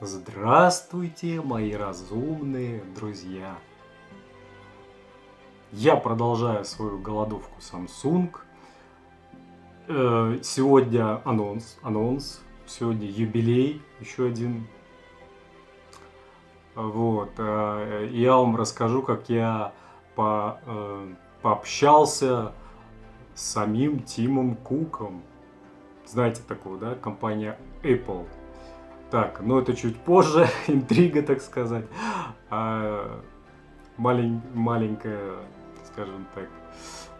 Здравствуйте, мои разумные друзья! Я продолжаю свою голодовку Samsung. Э, сегодня анонс, анонс, сегодня юбилей, еще один. Вот, э, я вам расскажу, как я по, э, пообщался с самим Тимом Куком. Знаете такого, да, компания Apple. Так, но это чуть позже, интрига, так сказать. А, малень, маленькая, скажем так,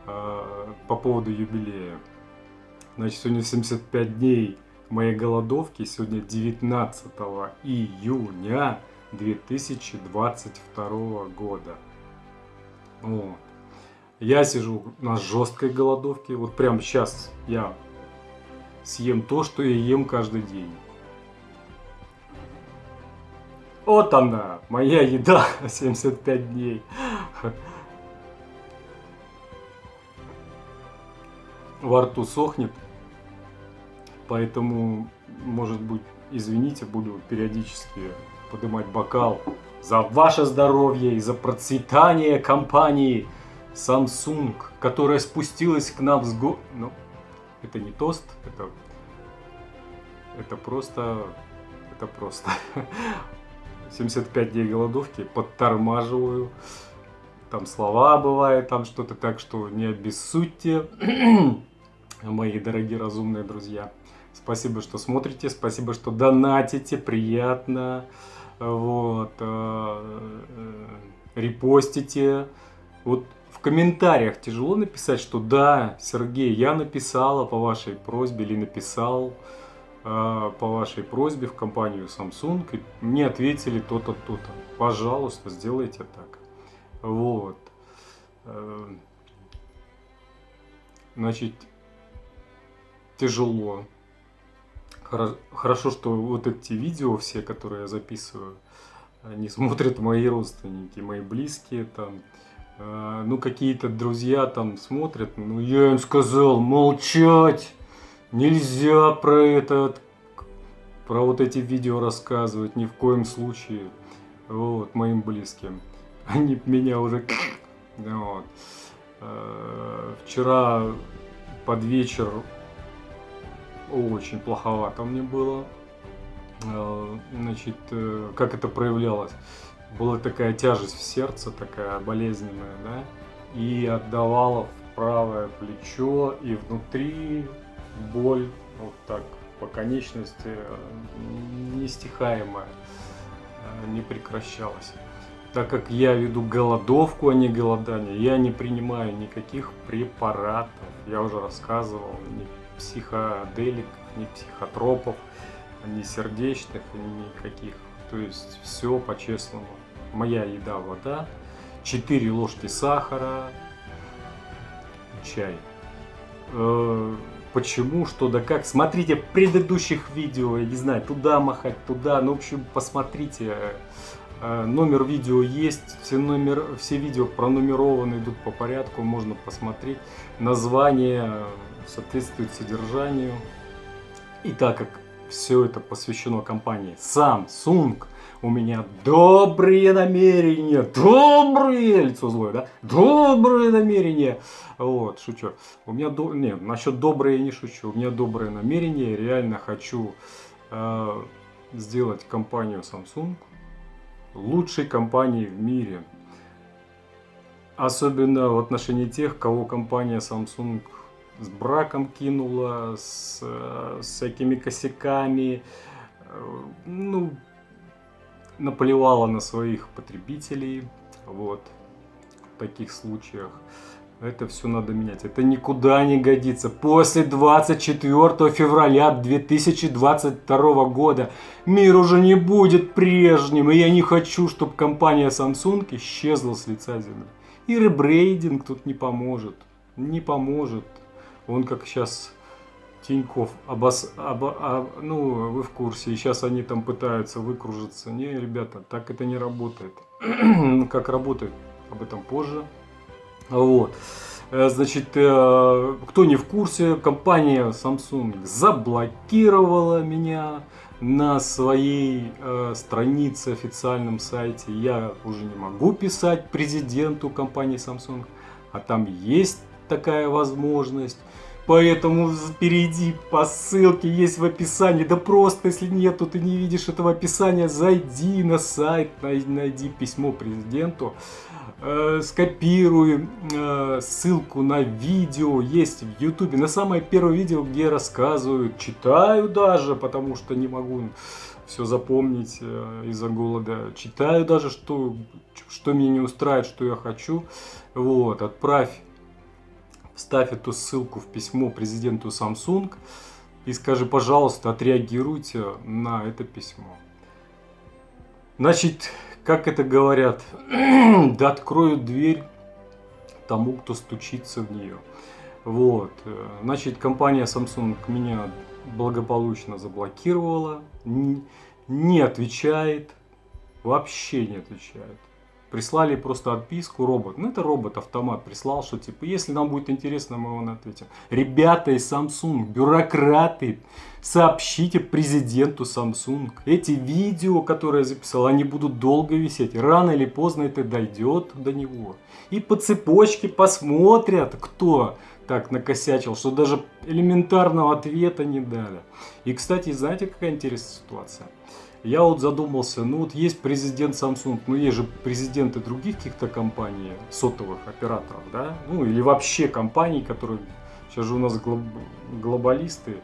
а, по поводу юбилея. Значит, сегодня 75 дней моей голодовки, сегодня 19 июня 2022 года. Вот. Я сижу на жесткой голодовке, вот прямо сейчас я съем то, что я ем каждый день. Вот она, моя еда 75 дней. Во рту сохнет, поэтому, может быть, извините, буду периодически поднимать бокал за ваше здоровье и за процветание компании Samsung, которая спустилась к нам с го... Ну, это не тост, это... Это просто... Это просто... 75 дней голодовки, подтормаживаю. Там слова бывают, там что-то так, что не обессудьте, мои дорогие разумные друзья. Спасибо, что смотрите, спасибо, что донатите, приятно. Вот, э, э, репостите. Вот в комментариях тяжело написать, что да, Сергей, я написала по вашей просьбе или написал. А, по вашей просьбе в компанию Samsung, мне ответили то-то, то-то. Пожалуйста, сделайте так. Вот. Э, значит, тяжело. Хорошо, что вот эти видео все, которые я записываю, они смотрят мои родственники, мои близкие там. Э, ну, какие-то друзья там смотрят, ну, я им сказал молчать. Нельзя про этот, про вот эти видео рассказывать ни в коем случае. Вот, моим близким. Они меня уже... Вот. Э, вчера под вечер очень плоховато мне было. Э, значит, э, как это проявлялось? Была такая тяжесть в сердце, такая болезненная, да? И отдавала в правое плечо, и внутри боль вот так по конечности э, нестихаемая, э, не прекращалась. Так как я веду голодовку, а не голодание, я не принимаю никаких препаратов. Я уже рассказывал, ни психоделик, ни психотропов, ни сердечных, никаких. То есть все по-честному. Моя еда вода, 4 ложки сахара, чай. Э, почему, что да как. Смотрите предыдущих видео, я не знаю, туда махать, туда. Ну, в общем, посмотрите. Э, номер видео есть, все, номер, все видео пронумерованы, идут по порядку, можно посмотреть. Название соответствует содержанию. И так как все это посвящено компании Samsung, у меня добрые намерения, добрые, лицо злое, да, добрые намерения, вот, шучу, у меня, до... нет, насчет добрые не шучу, у меня добрые намерения, реально хочу э, сделать компанию Samsung лучшей компанией в мире, особенно в отношении тех, кого компания Samsung с браком кинула, с, с всякими косяками, э, ну, наплевала на своих потребителей, вот, в таких случаях. Это все надо менять. Это никуда не годится. После 24 февраля 2022 года мир уже не будет прежним. И я не хочу, чтобы компания Samsung исчезла с лица земли. И ребрейдинг тут не поможет. Не поможет. Он как сейчас Тиньков, обос, обо, об, ну, вы в курсе, сейчас они там пытаются выкружиться. Не, ребята, так это не работает. как работает, об этом позже. Вот. Э, значит, э, кто не в курсе, компания Samsung заблокировала меня на своей э, странице, официальном сайте. Я уже не могу писать президенту компании Samsung, а там есть такая возможность. Поэтому перейди по ссылке, есть в описании. Да просто, если нету, ты не видишь этого описания, зайди на сайт, найди письмо президенту, э, скопируй э, ссылку на видео, есть в ютубе. На самое первое видео, где рассказываю, читаю даже, потому что не могу все запомнить э, из-за голода. Читаю даже, что, что меня не устраивает, что я хочу. Вот, отправь вставь эту ссылку в письмо президенту Samsung и скажи, пожалуйста, отреагируйте на это письмо. Значит, как это говорят, да откроют дверь тому, кто стучится в нее. Вот, значит, компания Samsung меня благополучно заблокировала, не отвечает, вообще не отвечает прислали просто отписку робот. Ну, это робот-автомат прислал, что типа, если нам будет интересно, мы вам ответим. Ребята из Samsung, бюрократы, сообщите президенту Samsung. Эти видео, которые я записал, они будут долго висеть. Рано или поздно это дойдет до него. И по цепочке посмотрят, кто так накосячил, что даже элементарного ответа не дали. И, кстати, знаете, какая интересная ситуация? Я вот задумался, ну вот есть президент Samsung, ну есть же президенты других каких-то компаний, сотовых операторов, да, ну или вообще компаний, которые, сейчас же у нас глоб, глобалисты,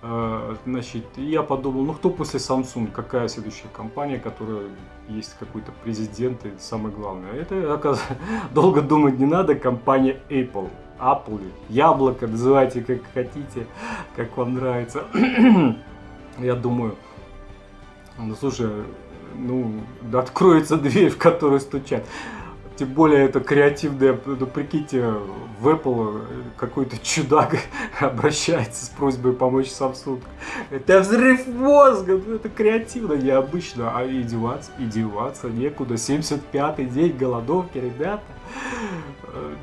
э, значит, я подумал, ну кто после Samsung, какая следующая компания, которая есть какой-то президент и самое главное, это, оказывается, долго думать не надо, компания Apple. Apple, яблоко, называйте как хотите, как вам нравится. Я думаю, ну, слушай, ну, откроется дверь, в которую стучат. Тем более это креативное, ну прикиньте, в Apple какой-то чудак обращается с просьбой помочь Samsung. Это взрыв мозга, ну это креативно, необычно, а издеваться, издеваться некуда. 75-й день голодовки, ребята.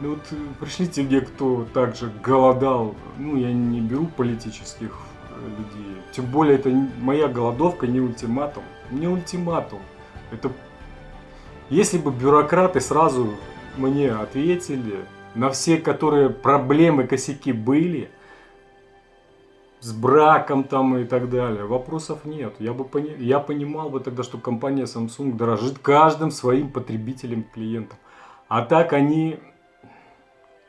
Ну вот пришлите мне, кто также голодал, ну я не беру политических людей. Тем более, это моя голодовка не ультиматум. Не ультиматум. Это... Если бы бюрократы сразу мне ответили на все, которые проблемы, косяки были, с браком там и так далее, вопросов нет. Я бы пони... я понимал бы тогда, что компания Samsung дорожит каждым своим потребителем, клиентом. А так они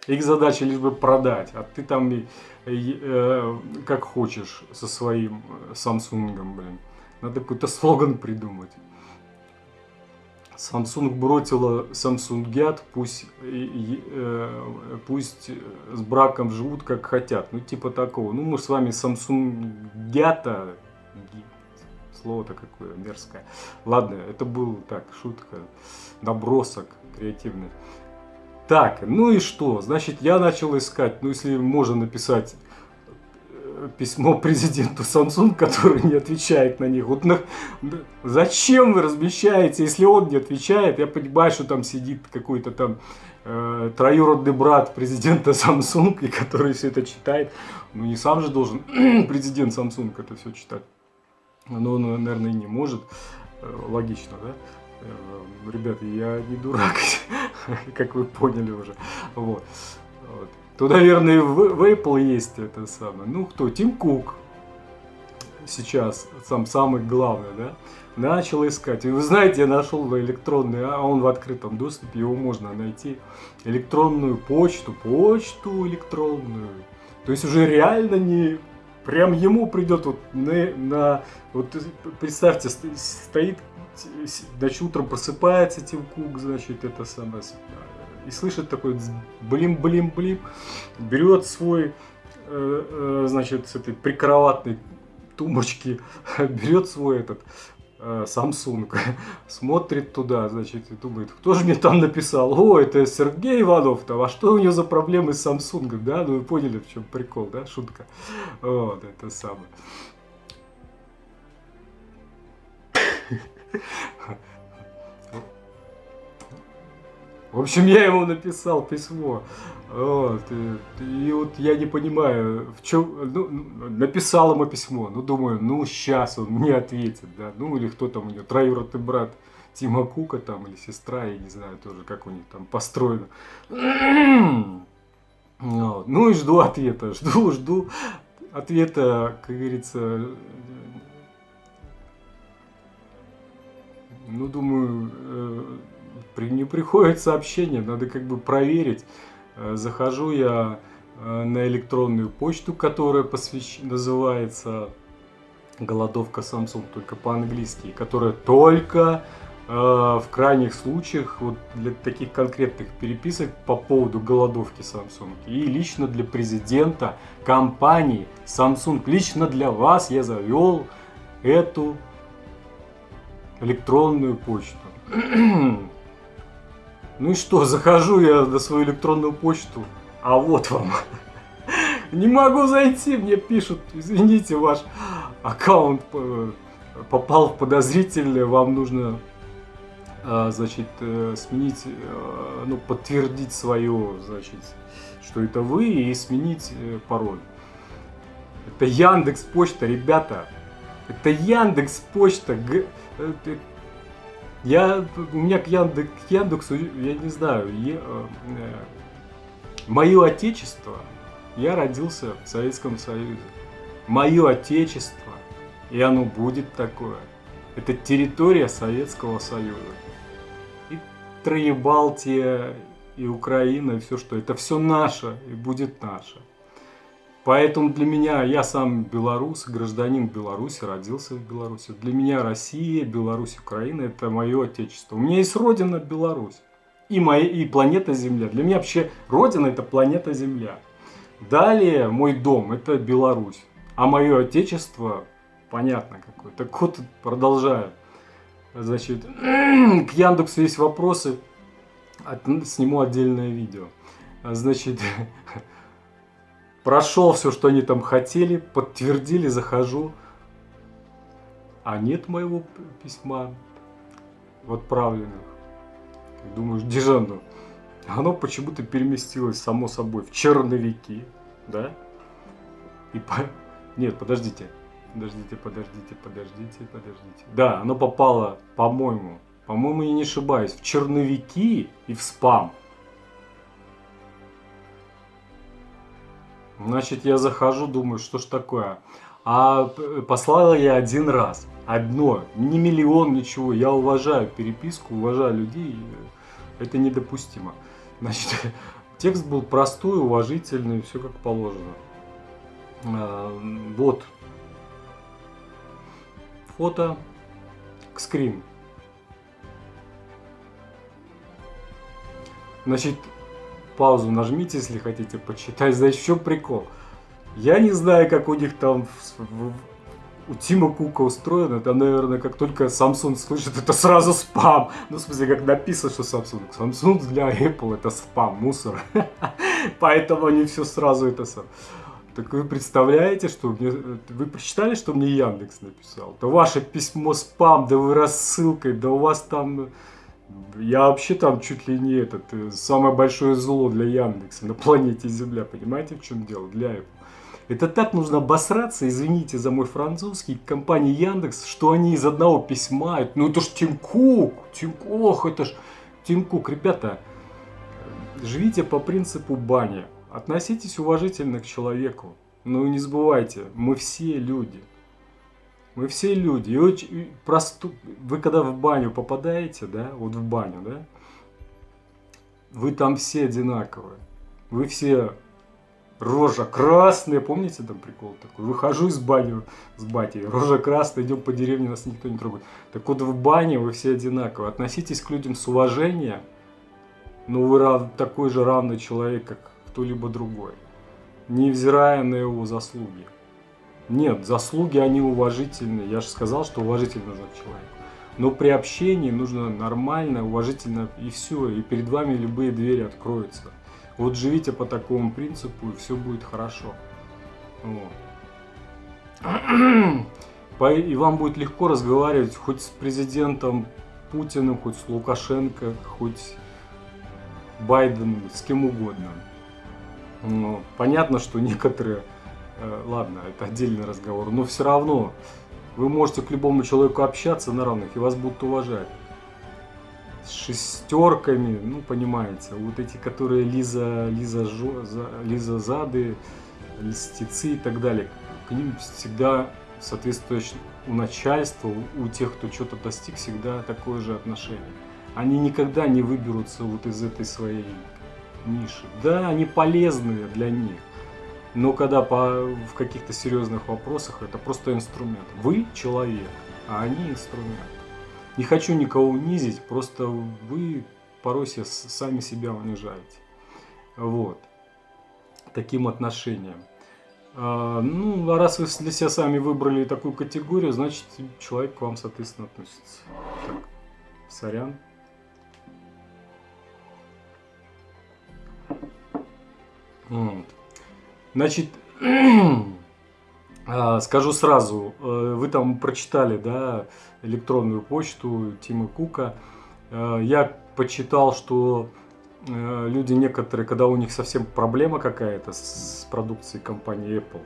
их задача лишь бы продать, а ты там э, как хочешь со своим э, Samsung, блин. Надо какой-то слоган придумать. Samsung бросила Samsung Гят, пусть, э, пусть с браком живут как хотят. Ну, типа такого. Ну, мы с вами Samsung Гята, слово-то какое мерзкое. Ладно, это был так, шутка, набросок креативный. Так, ну и что? Значит, я начал искать, ну если можно написать э, письмо президенту Samsung, который не отвечает на них. Вот на... зачем вы размещаете, если он не отвечает? Я понимаю, что там сидит какой-то там э, троюродный брат президента Samsung, и который все это читает. Ну не сам же должен президент Samsung это все читать. Но он, наверное, не может. Э, логично, да? Э, ребята, я не дурак, как вы поняли уже. Вот. вот. То, наверное, в, в Apple есть это самое. Ну, кто? Тим Кук сейчас, сам самый главный, да? Начал искать. И вы знаете, я нашел электронный, а он в открытом доступе, его можно найти. Электронную почту, почту электронную. То есть уже реально не прям ему придет вот на, на вот представьте, стоит значит, утром просыпается Тим Кук, значит, это самое, и слышит такой блин-блин-блин, берет свой, э, э, значит, с этой прикроватной тумбочки, берет свой этот э, Samsung, смотрит туда, значит, и думает, кто же мне там написал? О, это Сергей Иванов-то, а что у него за проблемы с Samsung, да? Ну, вы поняли, в чем прикол, да, шутка? Вот, это самое. В общем, я ему написал письмо. Вот, и, вот я не понимаю, в чем, ну, написал ему письмо, ну, думаю, ну, сейчас он мне ответит, да, ну, или кто там у него, троюродный брат Тима Кука там, или сестра, я не знаю тоже, как у них там построено. Ну и жду ответа, жду, жду ответа, как говорится, ну, думаю, э, не приходит сообщение, надо как бы проверить. Э, захожу я э, на электронную почту, которая посвящ... называется голодовка Samsung, только по-английски, которая только э, в крайних случаях вот для таких конкретных переписок по поводу голодовки Samsung и лично для президента компании Samsung, лично для вас я завел эту электронную почту. Ну и что, захожу я на свою электронную почту, а вот вам. Не могу зайти, мне пишут, извините, ваш аккаунт попал в подозрительное, вам нужно, а, значит, э, сменить, э, ну, подтвердить свое, значит, что это вы, и сменить э, пароль. Это Яндекс Почта, ребята. Это Яндекс Почта. Я, у меня к, Яндекс, к Яндексу, я не знаю, я, э, э, мое отечество, я родился в Советском Союзе. Мое отечество, и оно будет такое. Это территория Советского Союза. И Троебалтия, и Украина, и все что. Это все наше, и будет наше. Поэтому для меня, я сам белорус, гражданин Беларуси, родился в Беларуси. Для меня Россия, Беларусь, Украина – это мое отечество. У меня есть родина Беларусь и, моя, и планета Земля. Для меня вообще родина – это планета Земля. Далее мой дом – это Беларусь. А мое отечество, понятно какое. Так вот, продолжаю. Значит, к Яндексу есть вопросы, сниму отдельное видео. Значит, Прошел все, что они там хотели, подтвердили, захожу. А нет моего письма в отправленных. Думаешь, Дижану, оно почему-то переместилось само собой в черновики, да? И по... Нет, подождите, подождите, подождите, подождите, подождите. Да, оно попало, по-моему, по-моему, я не ошибаюсь, в черновики и в спам. Значит, я захожу, думаю, что ж такое. А послал я один раз. Одно. Не миллион, ничего. Я уважаю переписку, уважаю людей. Это недопустимо. Значит, текст был простой, уважительный, все как положено. А, вот. Фото. К скрин. Значит, паузу нажмите, если хотите почитать. В чем прикол? Я не знаю, как у них там у Тима Кука устроено, там, наверное, как только Samsung слышит, это сразу спам. Ну, в смысле, как написано, что Samsung. Samsung для Apple это спам, мусор. Поэтому они все сразу это сам. Так вы представляете, что мне... Вы прочитали, что мне Яндекс написал? Да ваше письмо спам, да вы рассылкой, да у вас там я вообще там чуть ли не этот, э, самое большое зло для Яндекса на планете Земля, понимаете, в чем дело, для Apple. Это так нужно обосраться, извините за мой французский, компании Яндекс, что они из одного письма, ну это ж Тим Кук, Тим ох, это ж Тим Кук, ребята, живите по принципу бани, относитесь уважительно к человеку, но не забывайте, мы все люди, мы все люди. И очень просту... Вы когда в баню попадаете, да, вот в баню, да, вы там все одинаковые. Вы все рожа красная, помните там прикол такой? Выхожу из бани с батей, рожа красная, идем по деревне, нас никто не трогает. Так вот в бане вы все одинаковые. Относитесь к людям с уважением, но вы рав... такой же равный человек, как кто-либо другой, невзирая на его заслуги. Нет, заслуги они уважительные. Я же сказал, что уважительно за человека. Но при общении нужно нормально, уважительно и все. И перед вами любые двери откроются. Вот живите по такому принципу, и все будет хорошо. Вот. И вам будет легко разговаривать хоть с президентом Путиным, хоть с Лукашенко, хоть Байденом, с кем угодно. Ну, понятно, что некоторые, ладно, это отдельный разговор, но все равно вы можете к любому человеку общаться на равных, и вас будут уважать. С шестерками, ну, понимаете, вот эти, которые Лиза, Лиза, Жо, Лиза Зады, листицы и так далее, к ним всегда соответствующее у начальства, у тех, кто что-то достиг, всегда такое же отношение. Они никогда не выберутся вот из этой своей ниши. Да, они полезные для них, но когда по, в каких-то серьезных вопросах это просто инструмент. Вы человек, а они инструмент. Не хочу никого унизить, просто вы порой сами себя унижаете. Вот. Таким отношением. А, ну, а раз вы для себя сами выбрали такую категорию, значит человек к вам, соответственно, относится. Так, сорян. Вот. Значит, а, скажу сразу, э, вы там прочитали, да, электронную почту Тима Кука. Э, я почитал, что э, люди некоторые, когда у них совсем проблема какая-то с продукцией компании Apple,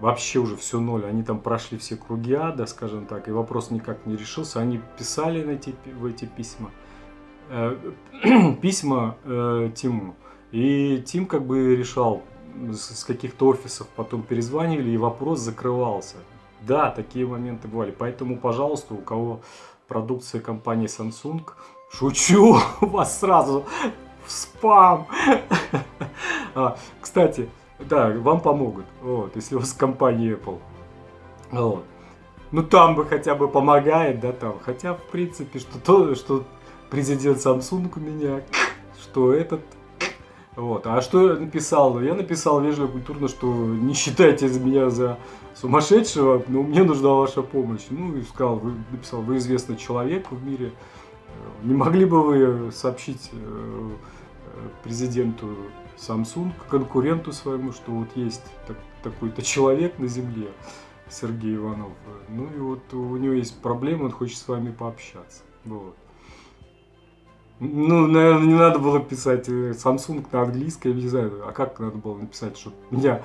вообще уже все ноль, они там прошли все круги ада, скажем так, и вопрос никак не решился, они писали на эти, в эти письма, письма Тиму, и Тим как бы решал с каких-то офисов, потом перезванивали, и вопрос закрывался. Да, такие моменты бывали. Поэтому, пожалуйста, у кого продукция компании Samsung, шучу, вас сразу в спам. а, кстати, да, вам помогут, вот, если у вас компания Apple. Вот. Ну там бы хотя бы помогает, да, там. Хотя, в принципе, что то, что президент Samsung у меня, что этот вот. А что я написал? Я написал вежливо, культурно, что не считайте меня за сумасшедшего, но мне нужна ваша помощь. Ну и сказал, вы написал, вы известный человек в мире. Не могли бы вы сообщить э, президенту Samsung, конкуренту своему, что вот есть такой-то человек на Земле, Сергей Иванов. Ну и вот у него есть проблема, он хочет с вами пообщаться. Вот. Ну, наверное, не надо было писать э, Samsung на английском, я не знаю, а как надо было написать, что меня,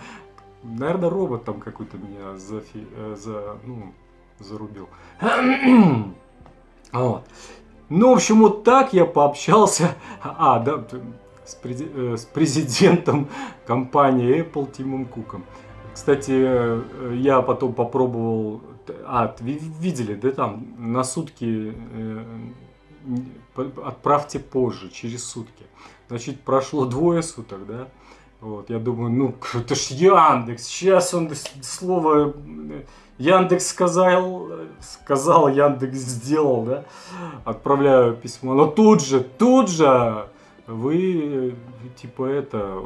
наверное, робот там какой-то меня за, э, за, ну, зарубил. вот. Ну, в общем, вот так я пообщался, а, да, с, прези, э, с президентом компании Apple Тимом Куком. Кстати, я потом попробовал, а, видели, да, там на сутки отправьте позже, через сутки. Значит, прошло двое суток, да? Вот, я думаю, ну, это ж Яндекс, сейчас он слово Яндекс сказал, сказал, Яндекс сделал, да? Отправляю письмо, но тут же, тут же вы, типа, это,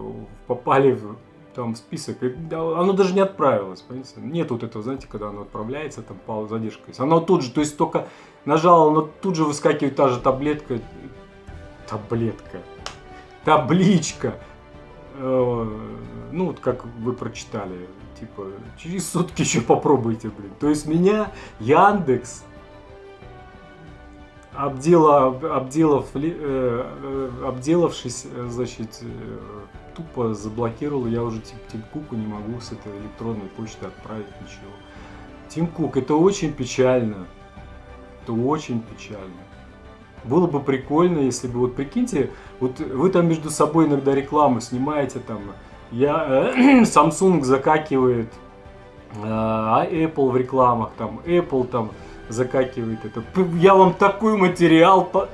попали в там список, оно даже не отправилось, понимаете? Нет вот этого, знаете, когда оно отправляется, там по задержка есть. Оно тут же, то есть только нажал, но тут же выскакивает та же таблетка, таблетка, табличка, э, ну вот как вы прочитали, типа через сутки еще попробуйте, блин. То есть меня Яндекс обдела, обделав, э, э, обделавшись, значит, тупо заблокировал, я уже Тим Куку не могу с этой электронной почты отправить ничего. Тим Кук, это очень печально. Это очень печально. Было бы прикольно, если бы, вот прикиньте, вот вы там между собой иногда рекламу снимаете, там, я, э, Samsung закакивает, э, а Apple в рекламах, там, Apple там закакивает это. Я вам такой материал по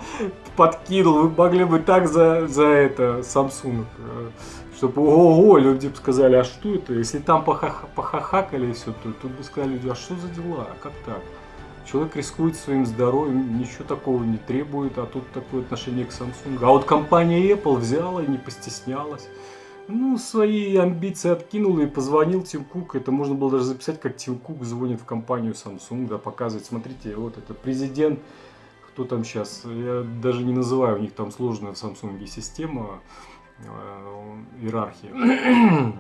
подкинул, вы могли бы так за, за это Samsung, э, чтобы ого, люди бы сказали, а что это? Если там похах, похахакали все, то тут бы сказали люди, а что за дела, а как так? Человек рискует своим здоровьем, ничего такого не требует, а тут такое отношение к Samsung. А вот компания Apple взяла и не постеснялась. Ну, свои амбиции откинул и позвонил Тим Кук. Это можно было даже записать, как Тим Кук звонит в компанию Samsung, да, показывает, смотрите, вот это президент, кто там сейчас, я даже не называю, у них там сложная в Samsung система, э, иерархия.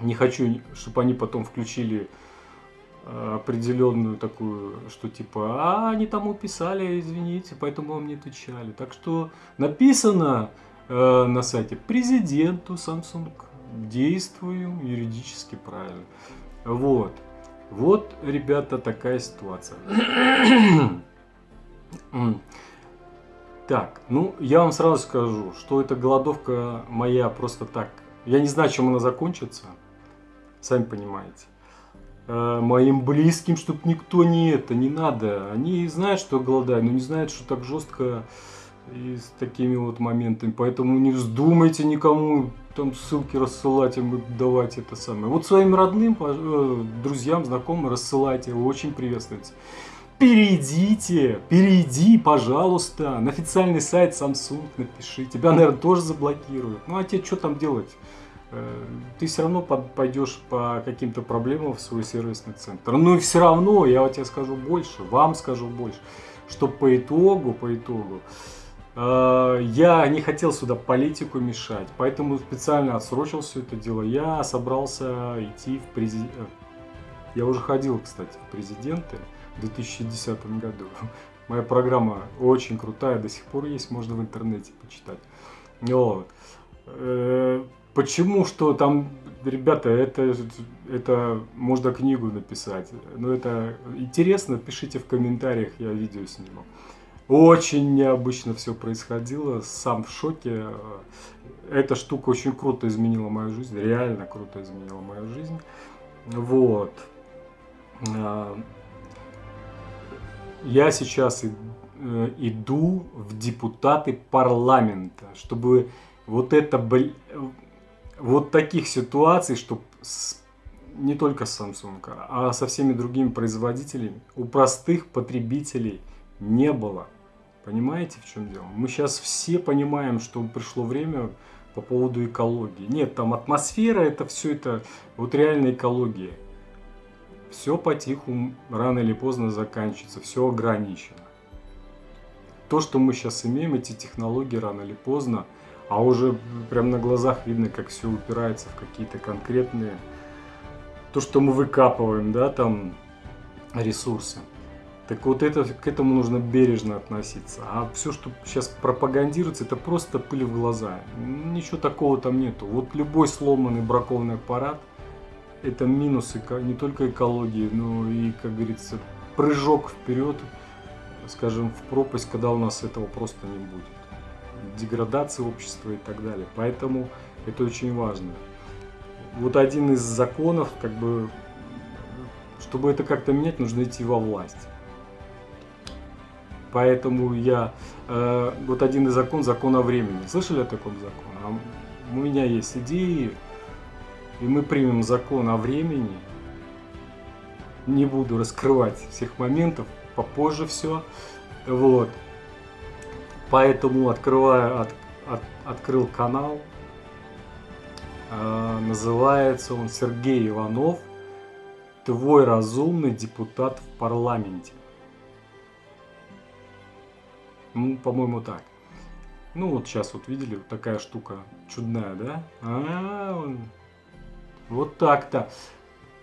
Не хочу, чтобы они потом включили э, определенную такую, что типа, а они там уписали, извините, поэтому вам не отвечали. Так что написано, Э, на сайте президенту Samsung действую юридически правильно. Вот. Вот, ребята, такая ситуация. Так, ну, я вам сразу скажу, что эта голодовка моя просто так. Я не знаю, чем она закончится. Сами понимаете. Э, моим близким, чтобы никто не это, не надо. Они знают, что голодают, но не знают, что так жестко и с такими вот моментами. Поэтому не вздумайте никому там ссылки рассылать им давать это самое. Вот своим родным, э, друзьям, знакомым рассылайте, очень приветствуйте. Перейдите, перейди, пожалуйста, на официальный сайт Samsung напиши. Тебя, наверное, тоже заблокируют. Ну а тебе что там делать? Э, ты все равно пойдешь по каким-то проблемам в свой сервисный центр. Ну и все равно, я вот тебе скажу больше, вам скажу больше, что по итогу, по итогу, э, я не хотел сюда политику мешать, поэтому специально отсрочил все это дело. Я собрался идти в президент... Э, я уже ходил, кстати, в президенты в 2010 году. Моя программа очень крутая, до сих пор есть, можно в интернете почитать. Вот. Э, почему, что там, ребята, это, это можно книгу написать. Но это интересно, пишите в комментариях, я видео сниму. Очень необычно все происходило, сам в шоке. Эта штука очень круто изменила мою жизнь, реально круто изменила мою жизнь. Вот. Я сейчас э, иду в депутаты парламента, чтобы вот это, вот таких ситуаций, чтобы не только с Samsung, а со всеми другими производителями у простых потребителей не было. Понимаете, в чем дело? Мы сейчас все понимаем, что пришло время по поводу экологии. Нет, там атмосфера, это все это, вот реальная экология все потиху, рано или поздно заканчивается, все ограничено. То, что мы сейчас имеем, эти технологии рано или поздно, а уже прям на глазах видно, как все упирается в какие-то конкретные, то, что мы выкапываем, да, там, ресурсы. Так вот это, к этому нужно бережно относиться. А все, что сейчас пропагандируется, это просто пыль в глаза. Ничего такого там нету. Вот любой сломанный бракованный аппарат – это минус не только экологии, но и, как говорится, прыжок вперед, скажем, в пропасть, когда у нас этого просто не будет. Деградация общества и так далее. Поэтому это очень важно. Вот один из законов, как бы, чтобы это как-то менять, нужно идти во власть. Поэтому я... Э, вот один из закон, закон о времени. Слышали о таком законе? А у меня есть идеи, и мы примем закон о времени, не буду раскрывать всех моментов, попозже все, вот, поэтому открываю, от, от, открыл канал, э, называется он Сергей Иванов, твой разумный депутат в парламенте. Ну, по-моему, так. Ну, вот сейчас вот видели, вот такая штука чудная, да? А, -а, -а вот так-то.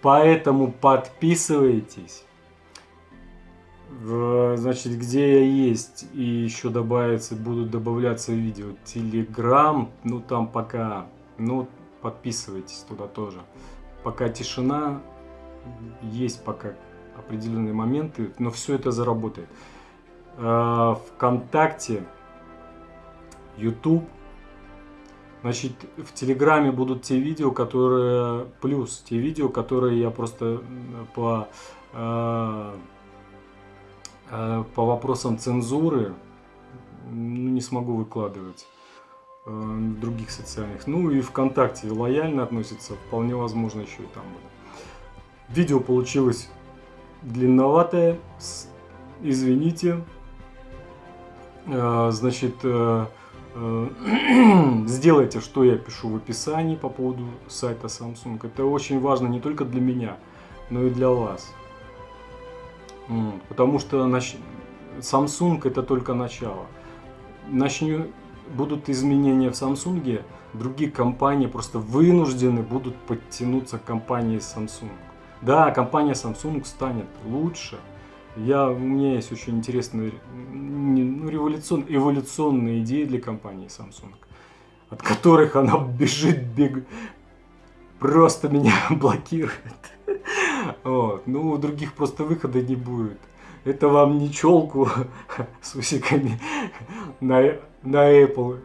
Поэтому подписывайтесь. Значит, где я есть, и еще добавится, будут добавляться видео. Телеграм, ну там пока, ну подписывайтесь туда тоже. Пока тишина, есть пока определенные моменты, но все это заработает. А, Вконтакте, YouTube, Значит, в Телеграме будут те видео, которые... Плюс те видео, которые я просто по, э, э, по вопросам цензуры ну, не смогу выкладывать э, других социальных. Ну и ВКонтакте лояльно относится, вполне возможно еще и там буду. Видео получилось длинноватое, извините. Значит, Э, сделайте, что я пишу в описании по поводу сайта Samsung. Это очень важно не только для меня, но и для вас. Потому что Samsung это только начало. Начню, будут изменения в Samsung, другие компании просто вынуждены будут подтянуться к компании Samsung. Да, компания Samsung станет лучше, я, у меня есть очень интересные ну, революцион, эволюционные идеи для компании Samsung, от которых она бежит, бег, просто меня блокирует. Вот. Ну, других просто выхода не будет. Это вам не челку с усиками на, на Apple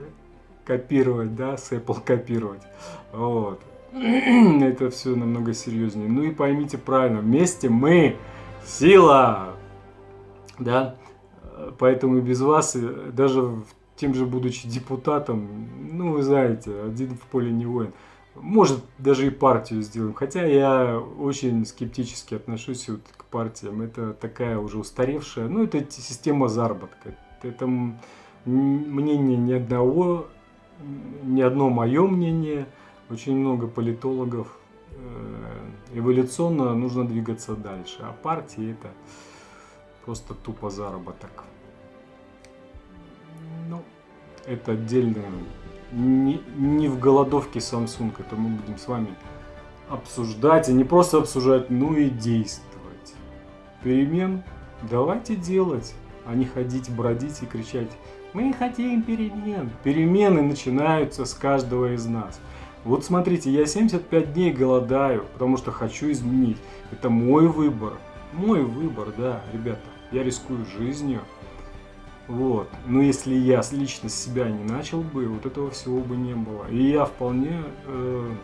копировать, да, с Apple копировать. Вот. Это все намного серьезнее. Ну и поймите правильно, вместе мы сила, да. Поэтому без вас, даже тем же будучи депутатом, ну вы знаете, один в поле не воин. Может, даже и партию сделаем. Хотя я очень скептически отношусь вот к партиям. Это такая уже устаревшая, ну это система заработка. Это мнение ни одного, ни одно мое мнение. Очень много политологов. Э, эволюционно нужно двигаться дальше. А партии это просто тупо заработок. Ну, это отдельно. Не, не в голодовке Samsung, это мы будем с вами обсуждать, и не просто обсуждать, но и действовать. Перемен давайте делать, а не ходить, бродить и кричать «Мы хотим перемен». Перемены начинаются с каждого из нас. Вот смотрите, я 75 дней голодаю, потому что хочу изменить. Это мой выбор. Мой выбор, да, ребята. Я рискую жизнью. Вот. Но если я лично себя не начал бы, вот этого всего бы не было. И я вполне э,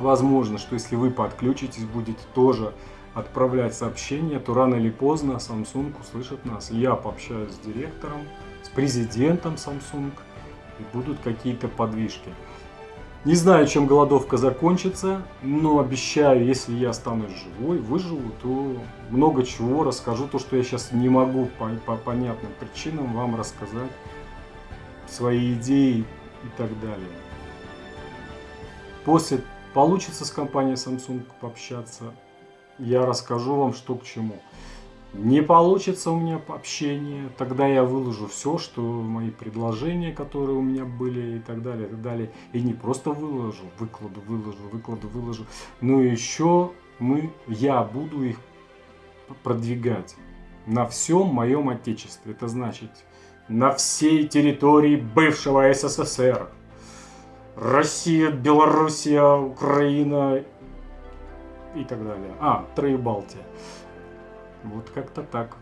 возможно, что если вы подключитесь, будете тоже отправлять сообщения, то рано или поздно Samsung услышит нас. Я пообщаюсь с директором, с президентом Samsung, и будут какие-то подвижки. Не знаю, чем голодовка закончится, но обещаю, если я останусь живой, выживу, то много чего расскажу. То, что я сейчас не могу по, по понятным причинам вам рассказать, свои идеи и так далее. После получится с компанией Samsung пообщаться, я расскажу вам, что к чему. Не получится у меня общение, тогда я выложу все, что мои предложения, которые у меня были и так далее, и так далее. И не просто выложу, выкладу, выложу, выкладу, выложу, но еще мы, я буду их продвигать на всем моем отечестве. Это значит на всей территории бывшего СССР. Россия, Белоруссия, Украина и так далее. А, Троебалтия. Вот как-то так.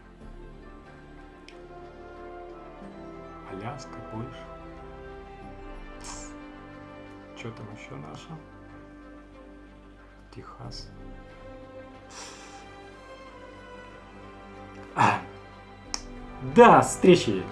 Аляска, Польша. Что там еще наше? Техас. А. Да, встречи!